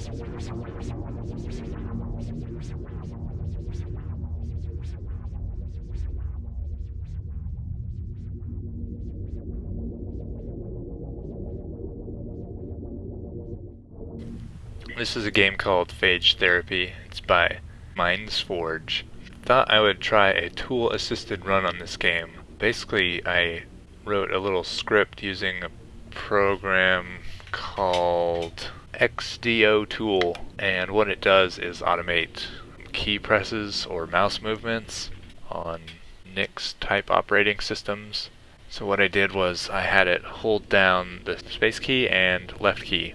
This is a game called Phage Therapy. It's by Mindsforge. Thought I would try a tool-assisted run on this game. Basically, I wrote a little script using a program called xdotool, and what it does is automate key presses or mouse movements on Nix type operating systems. So what I did was I had it hold down the space key and left key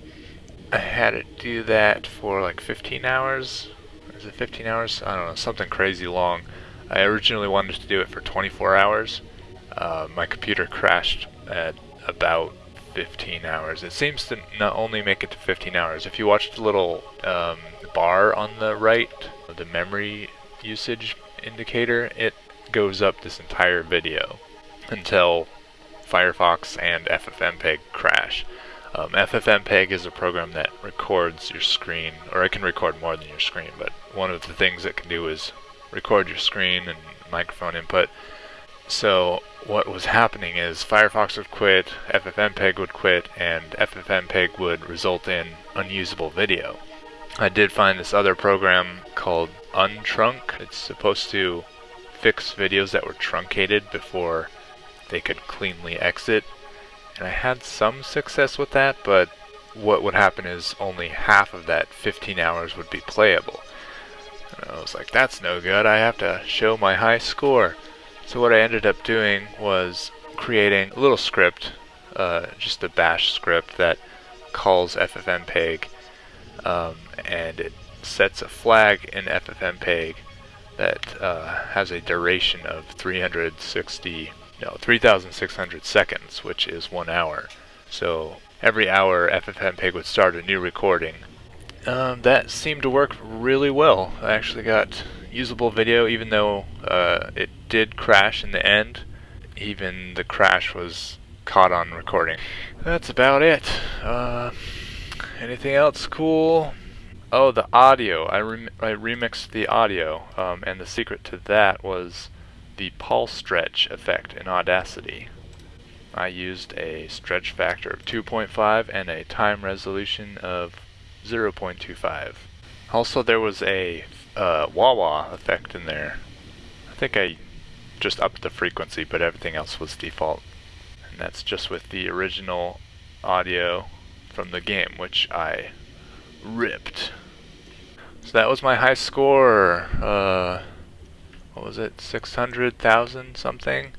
I had it do that for like 15 hours. Is it 15 hours? I don't know, something crazy long. I originally wanted to do it for 24 hours. Uh, my computer crashed at about 15 hours. It seems to not only make it to 15 hours. If you watch the little um, bar on the right, the memory usage indicator, it goes up this entire video until Firefox and FFmpeg crash. Um, FFmpeg is a program that records your screen, or it can record more than your screen, but one of the things it can do is record your screen and microphone input. So what was happening is Firefox would quit, FFmpeg would quit, and FFmpeg would result in unusable video. I did find this other program called Untrunc. It's supposed to fix videos that were truncated before they could cleanly exit and I had some success with that, but what would happen is only half of that 15 hours would be playable. And I was like, that's no good, I have to show my high score. So what I ended up doing was creating a little script, uh, just a bash script that calls FFmpeg, um, and it sets a flag in FFmpeg that uh, has a duration of 360 no, 3,600 seconds, which is one hour. So every hour FFmpeg would start a new recording. Um, that seemed to work really well. I actually got usable video even though uh, it did crash in the end. Even the crash was caught on recording. That's about it. Uh, anything else cool? Oh, the audio. I, rem I remixed the audio, um, and the secret to that was the Paulstretch effect in Audacity. I used a stretch factor of 2.5 and a time resolution of 0.25. Also there was a uh, wah-wah effect in there. I think I just upped the frequency but everything else was default. And that's just with the original audio from the game which I ripped. So that was my high score. Uh, what was it, 600,000 something.